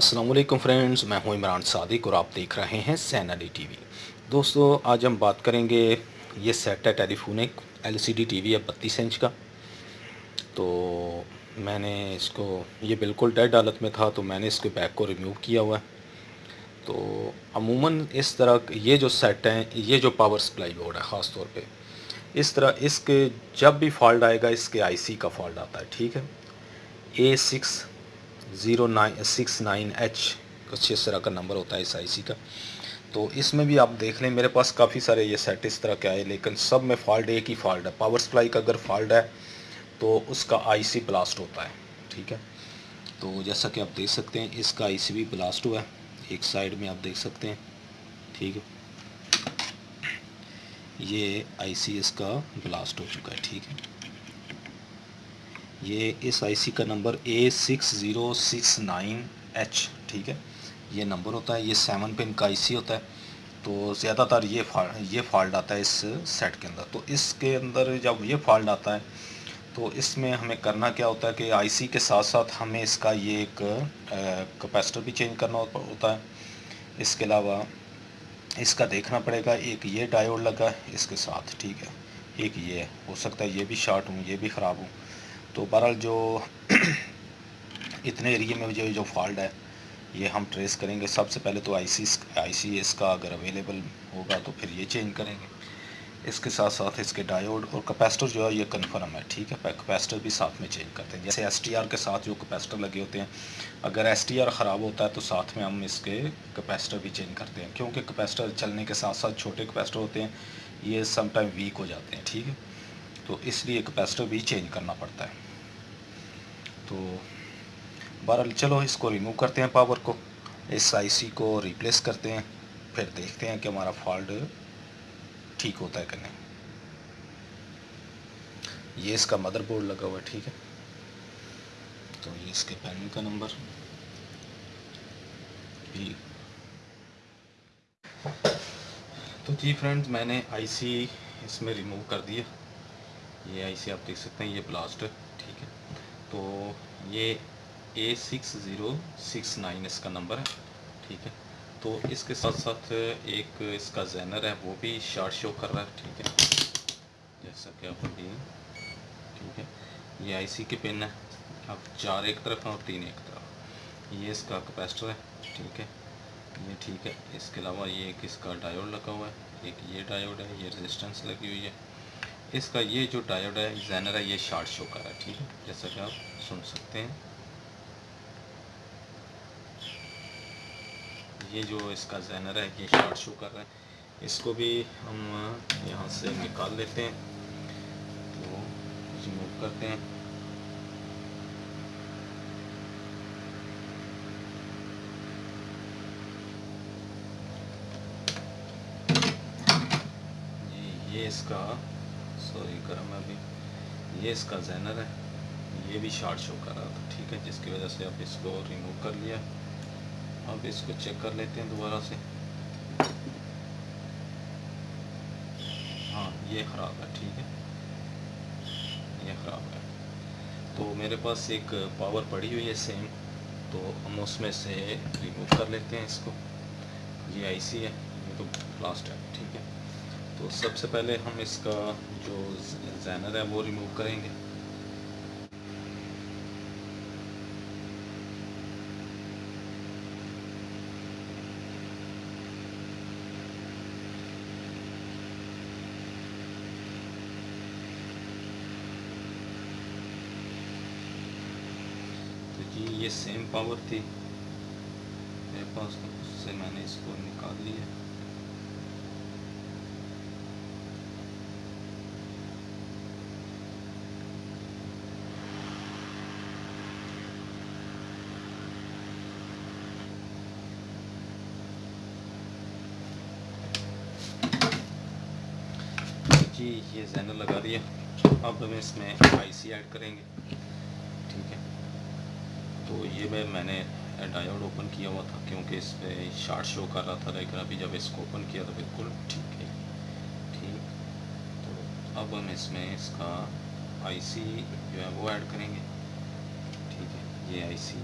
Aslam friends, मैं हूँ इमरान सादिक और आप देख रहे हैं सैन अली टीवी। दोस्तों, आज हम बात करेंगे ये सेट है टेलीफोनिक एलसीडी टीवी है बत्तीस इंच का। तो मैंने इसको, ये बिल्कुल डेड हालत में था तो मैंने इसके बैक को रिमूव किया हुआ है। तो अमूमन इस तरह ये जो सेट हैं, ये जो पावर सप्लाई बोर्ड है ख़ास तौर पे, इस तरह इसके जब भी फॉल्ट आएगा, इसके आईसी का फॉल्ट आता है, ठीक है? A six zero nine, six nine H कुछ इस तरह का नंबर होता है इस आईसी का। तो इसमें भी आप देख लें, मेरे पास काफ़ी सारे ये सेट इस तरह के आए, लेकिन सब में फॉल्ट एक ही फॉल्ट है। पावर सप्लाई का अगर फॉल्ट है तो उसका आईसी ब्लास्ट होता है, ठीक है? तो जैसा कि आप देख सकते हैं, इसका आईसी भी ब्लास्ट हुआ है, एक साइड में आप देख सकते हैं, ठीक है? ये आईसी इसका ब्लास्ट हो चुका है, ठीक है? ये इस आईसी का number A six zero six nine H ठीक है? ये नंबर होता है, ये सेवन पिन का आईसी होता है। तो ज़्यादातर ये फॉल्ट ये फॉल्ट आता है इस सेट के अंदर। तो इसके अंदर जब ये फॉल्ट आता है तो इसमें हमें करना क्या होता है कि आईसी के साथ साथ हमें इसका ये एक कैपेसिटर भी चेंज करना होता है। इसके अलावा इसका देखना पड़ेगा, एक ये डायोड लगा है इसके साथ, ठीक है? एक ये, हो सकता है ये भी शॉर्ट हूँ, ये भी ख़राब हूँ। तो बहरहाल जो इतने एरिए में जो जो फॉल्ट है, ये हम ट्रेस करेंगे। सबसे पहले तो आईसी आईसी का अगर अवेलेबल होगा तो फिर ये चेंज करेंगे। इसके साथ साथ इसके डायोड और कैपेसिटर जो है, ये कन्फर्म है, ठीक है? कैपेसिटर भी साथ में चेंज करते हैं। जैसे एस टी आर के साथ जो कैपेसिटर लगे होते हैं, अगर एस टी आर ख़राब होता है तो साथ में हम इसके कैपेसिटर भी चेंज करते हैं। क्योंकि कैपेसिटर चलने के साथ साथ छोटे कैपेसिटर होते हैं, ये समटाइम वीक हो जाते हैं, ठीक है? तो इसलिए कैपेसिटर भी चेंज करना पड़ता है। तो बहरहाल चलो इसको रिमूव करते हैं पावर को, इस आईसी को रिप्लेस करते हैं, फिर देखते हैं कि हमारा फॉल्ट ठीक होता है कि नहीं। ये इसका मदरबोर्ड लगा हुआ है, ठीक है? तो ये इसके पैनल का नंबर तो जी फ्रेंड्स मैंने आईसी इसमें रिमूव कर दिया। ये आईसी आप देख सकते हैं, ये ब्लास्ट ठीक है। तो ये A six zero six nine इसका नंबर है, ठीक है। तो इसके साथ साथ एक इसका जैनर है, वो भी शार्ट शो कर रहा है, ठीक है। जैसा कि आप अभी ठीक है, ये आईसी के पिन है। अब चार एक तरफ़ और तीन एक तरफ़। ये इसका कैपेसिटर है, ठीक है। ये ठीक है, इसके अलावा ये एक इसका डायोड लगा हुआ है, एक ये डायोड है, ये रेजिस्टेंस लगी हुई है। इसका ये जो डायोड है जैनर है, ये शार्ट शो कर रहा है, ठीक है? जैसा कि आप सुन सकते हैं। ये जो इसका जैनर है, ये शार्ट शो कर रहा है। इसको भी हम यहाँ से निकाल लेते हैं। तो रिमूव करते हैं। ये इसका सॉरी गर्म है अभी, ये इसका जैनर है, ये भी शार्ट शो कर रहा था, ठीक है, जिसकी वजह से आप इसको रिमूव कर लिया। अब इसको चेक कर लेते हैं दोबारा से। हाँ ये ख़राब है, ठीक है। ये ख़राब है। तो मेरे पास एक पावर पड़ी हुई है सेम तो हम उसमें से रिमूव कर लेते हैं इसको। ये आईसी है, ये तो लास्ट है, ठीक है। तो सबसे पहले हम इसका जो जैनर है वो रिमूव करेंगे। तो जी, ये सेम पावर थी। मेरे पास तो उससे मैंने इसको निकाल लिया। जी, ये जैनर लगा दिया। अब हम इसमें आईसी ऐड करेंगे। ठीक है। तो ये मैं, मैंने डायोड ओपन किया हुआ था, क्योंकि इस पर शार्ट शो कर रहा था, लेकिन अभी जब इसको ओपन किया तो बिल्कुल ठीक है। ठीक। तो अब हम इसमें इसका आईसी जो है वो ऐड करेंगे। ठीक है, ये आईसी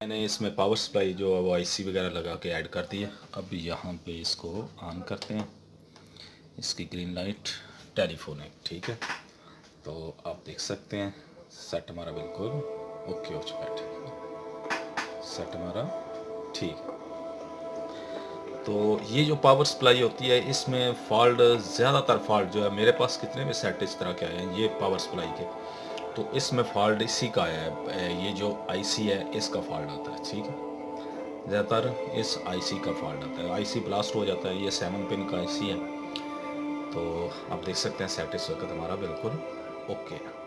मैंने इसमें पावर सप्लाई जो है वो आईसी वगैरह लगा के ऐड कर दी है। अब यहाँ पे इसको ऑन करते हैं। इसकी ग्रीन लाइट, टेलीफोन है, ठीक है? तो आप देख सकते हैं, सेट हमारा बिल्कुल ओके हो चुका है? सेट हमारा ठीक। तो ये जो पावर सप्लाई होती है, इसमें फॉल्ट, ज़्यादातर फॉल्ट जो है, मेरे पास कितने भी सेट इस तरह के आए हैं, ये पावर सप्लाई के। तो इसमें फॉल्ट इसी का है ये जो आईसी है, इसका फॉल्ट आता है, ठीक है? ज़्यादातर इस आईसी का फॉल्ट आता है। आईसी ब्लास्ट हो जाता है, ये सेवन पिन का आईसी है। तो आप देख सकते हैं सेट इस वक्त हमारा बिल्कुल ओके है